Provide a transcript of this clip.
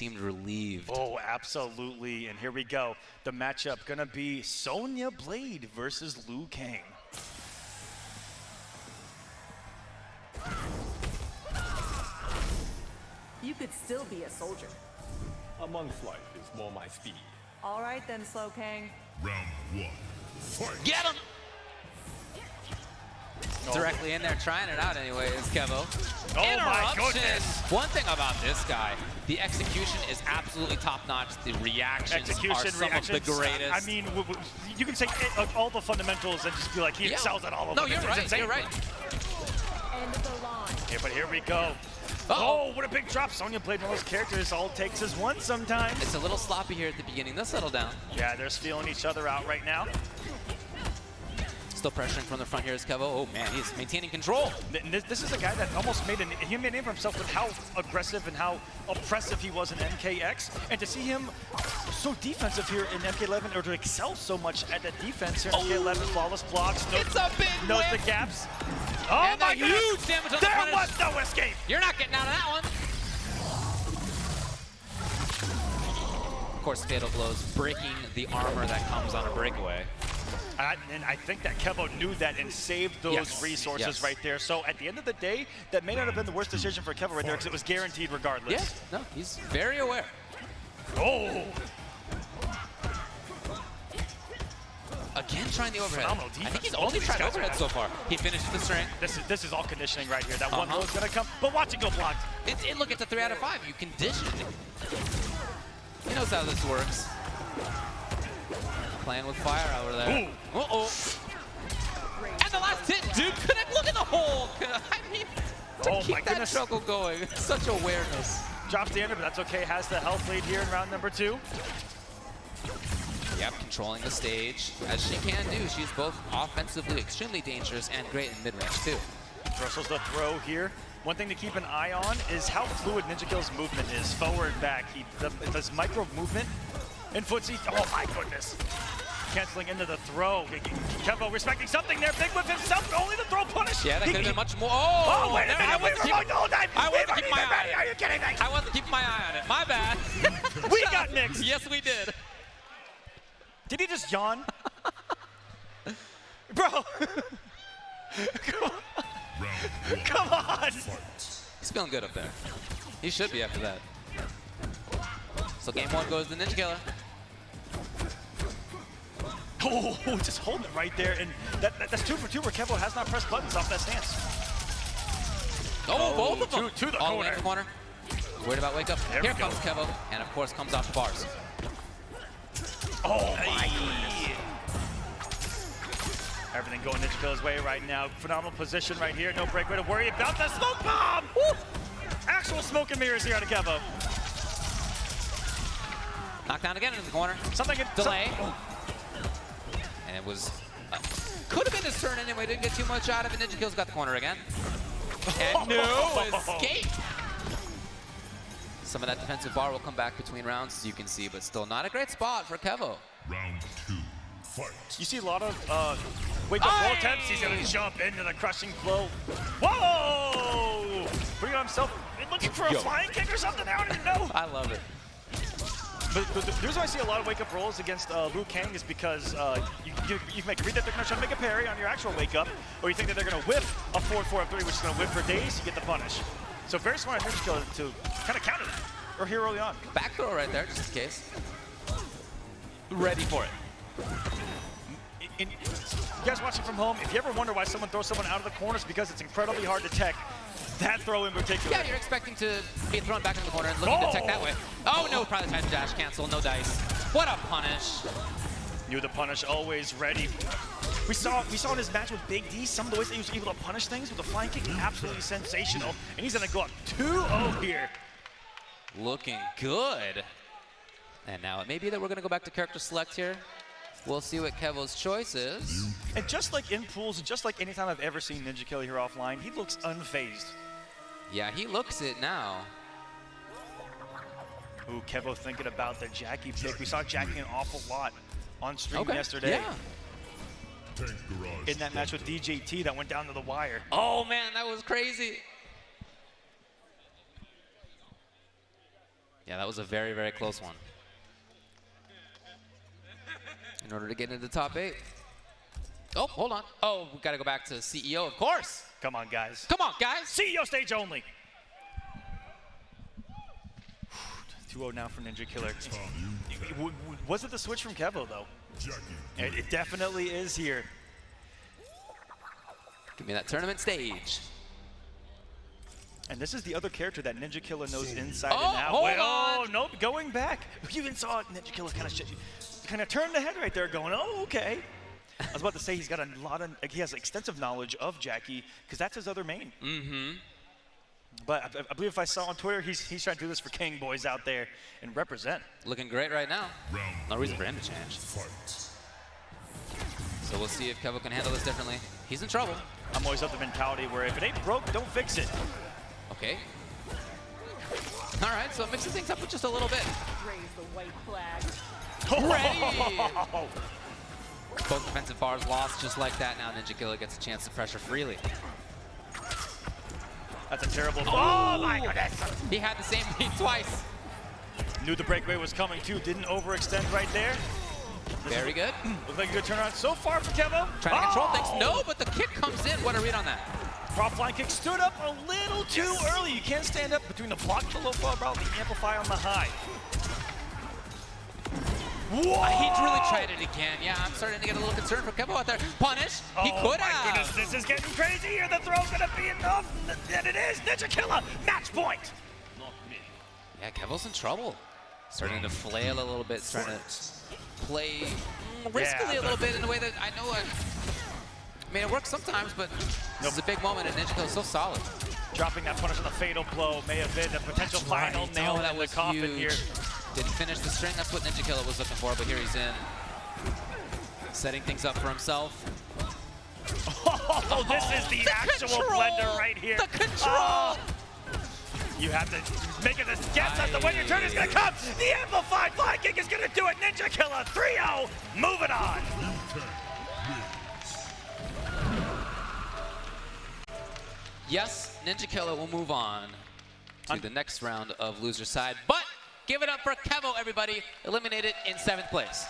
seemed relieved. Oh, absolutely. And here we go. The matchup gonna be Sonya Blade versus Liu Kang. You could still be a soldier. A monk's life is more my speed. All right then, Slow Kang. Round one. Fight. Get him! Directly in there, trying it out anyways, Kevo. Oh my goodness. One thing about this guy, the execution is absolutely top-notch. The reactions Execution, are some reactions. of the greatest. I mean, w- w- you can say it, uh, all the fundamentals and just be like, he Yeah. excels at all of no, them. you're It's right. insane. You're right. End of the line. Yeah, but here we go. Uh-oh. Oh, what a big drop. Sonya played one of those characters. All it takes is one sometimes. It's a little sloppy here at the beginning. They'll settle down. Yeah, they're feeling each other out right now. Still pressuring from the front here is Kevo. Oh man, he's maintaining control. This, this is a guy that almost made, an, he made a name for himself with how aggressive and how oppressive he was in MKX. And to see him so defensive here in MK11, or to excel so much at the defense here in MK11, flawless blocks, no, It's a big knows the gaps. Oh And my a huge damage on the There punish. was no escape! You're not getting out of that one. Of course, Fatal Blows breaking the armor that comes on a breakaway. I, and I think that Kevo knew that and saved those Yes, resources yes. right there. So at the end of the day, that may not have been the worst decision for Kevo right there because it was guaranteed regardless. Yeah, no, he's very aware. Oh, Again, trying the overhead. Phenomenal I think he's only tried overhead so far. He finished the string. this is this is all conditioning right here. That one Uh-huh. low is gonna come, but watch it go blocked. It, it, look, it's a three out of five. You conditioned it. He knows how this works. Playing with fire over there. Ooh. Uh-oh. And the last hit, dude, couldn't look at the hole. I mean, to Oh keep that struggle going. Such awareness. Drops the ender, but that's okay. Has the health lead here in round number two. Yep, controlling the stage, as she can do. She's both offensively extremely dangerous and great in mid-range, too. Russells the throw here. One thing to keep an eye on is how fluid Ninja Kill's movement is, forward, back. He does micro movement in footsie. Oh my goodness. Canceling into the throw. Kevo respecting something there. Big whip himself. Only the throw punish. Yeah, that could have been much more. Oh, Oh, wait a there- I minute. Wasn't were keeping- going the whole time. I wasn't keeping my eye on Are it. you kidding me? I wasn't keeping my eye on it. My bad. We got Knicks. yes, we did. Did he just yawn? Bro. Come on. Come on. He's feeling good up there. He should be after that. So game one goes to Ninja Killer. Oh, just holding it right there. And that, that- that's two for two where Kevo has not pressed buttons off that stance. Oh, oh, both of to- them. to the All the way in the corner. Worried about wake up. There Here we go. comes Kevo. And of course comes off the bars. Oh, oh my Everything going Ninja Killer's way right now. Phenomenal position right here. No breakaway to worry about. The smoke bomb! Woo! Actual smoke and mirrors here out of Kevo. Knockdown again into the corner. Something Delay. some- And it was, uh, could have been his turn anyway. Didn't get too much out of it. Ninja Kill's got the corner again. And no escape. Some of that defensive bar will come back between rounds, as you can see, but still not a great spot for Kevo. Round two. Fight. You see a lot of uh, wake up roll Aye! attempts. He's going to jump into the crushing blow. Whoa! Putting on himself, looking for a Yo. flying kick or something. I don't even know. I love it. But, but the reason why I see a lot of wake-up rolls against uh, Liu Kang is because uh, you, you, you can make, read that they're going to try to make a parry on your actual wake-up, or you think that they're going to whip a 4-4 3, which is going to whip for days, you get the punish. So very smart Ninja Killer to kind of counter that, or here early on. Back throw right there, just in case. Ready for it. In, you guys watching from home, if you ever wonder why someone throws someone out of the corner, it's because it's incredibly hard to tech. That throw in particular. Yeah, you're expecting to be thrown back into the corner and looking to tech that way. Oh! oh no, probably time to dash cancel, no dice. What a punish. Knew the punish, always ready. We saw we saw in his match with Big D some of the ways that he was able to punish things with a flying kick, absolutely sensational. And he's gonna go up 2-0 here. Looking good. And now it may be that we're gonna go back to character select here. We'll see what Kevo's choice is. And just like in pools, and just like anytime I've ever seen Ninja Killer here offline, he looks unfazed. Yeah, he looks it now. Ooh, Kevo thinking about the Jackie pick. We saw Jackie an awful lot on stream Okay. yesterday Yeah. In that match with DJT that went down to the wire. Oh man, that was crazy. Yeah, that was a very, very close one. In order to get into the top eight. Oh, hold on. Oh, we got to go back to CEO, of course. Come on, guys. Come on, guys. CEO stage only. 2-0 now for Ninja Killer. W- w- Was it the switch from Kevo, though? It, it definitely is here. Give me that tournament stage. And this is the other character that Ninja Killer knows inside Oh, and out. hold Wait, oh, on. nope, going back. You even saw Ninja Killer kind of shit. Kind of turned the head right there, going, "Oh, okay." I was about to say he's got a lot of, he has extensive knowledge of Jackie because that's his other main. Mm-hmm. But I, I believe if I saw on Twitter, he's he's trying to do this for King boys out there and represent. Looking great right now. round No reason for him to change. Fight. So we'll see if Kevo can handle this differently. He's in trouble. I'm always of the mentality where if it ain't broke, don't fix it. Okay. All right, so mixing things up just a little bit. Raise the white flag. Ready. Both defensive bars lost just like that. Now Ninja Killer gets a chance to pressure freely. That's a terrible. Oh my oh goodness! He had the same lead twice. Knew the breakaway was coming too. Didn't overextend right there. Very good. Looks like a good turnaround so far for Kevo. Trying to control Oh! things. No, but the kick comes in. What a read on that. Prop flying kick stood up a little too early. You can't stand up between the block the low route, the amplify on the high. Whoa! Uh, he really tried it again. Yeah, I'm starting to get a little concerned for Kevo out there. Punish. He oh could my goodness, this is getting crazy here. The throw's gonna be enough, and it is. Ninja Killer, match point. Not me. Yeah, Kevo's in trouble. Starting to flail a little bit, starting to play riskily Yeah, a little bit in a way that I know. I, I mean, it works sometimes, but this is a big moment, and Ninja Kill's so solid. Dropping that punish on the fatal blow may have been a potential final Right. nail Oh, that in the coffin huge. here. Didn't finish the string. That's what Ninja Killer was looking for, but here he's in. Setting things up for himself. Oh, this is the, The actual control! blender right here. The control! Oh, you have to make it a guess as to when your turn is going to come. The amplified fly kick is going to do it. Ninja Killer 3-0. Moving on. Yes, Ninja Killer will move on to the next round of loser side, but give it up for Kevo, everybody. Eliminated in seventh place.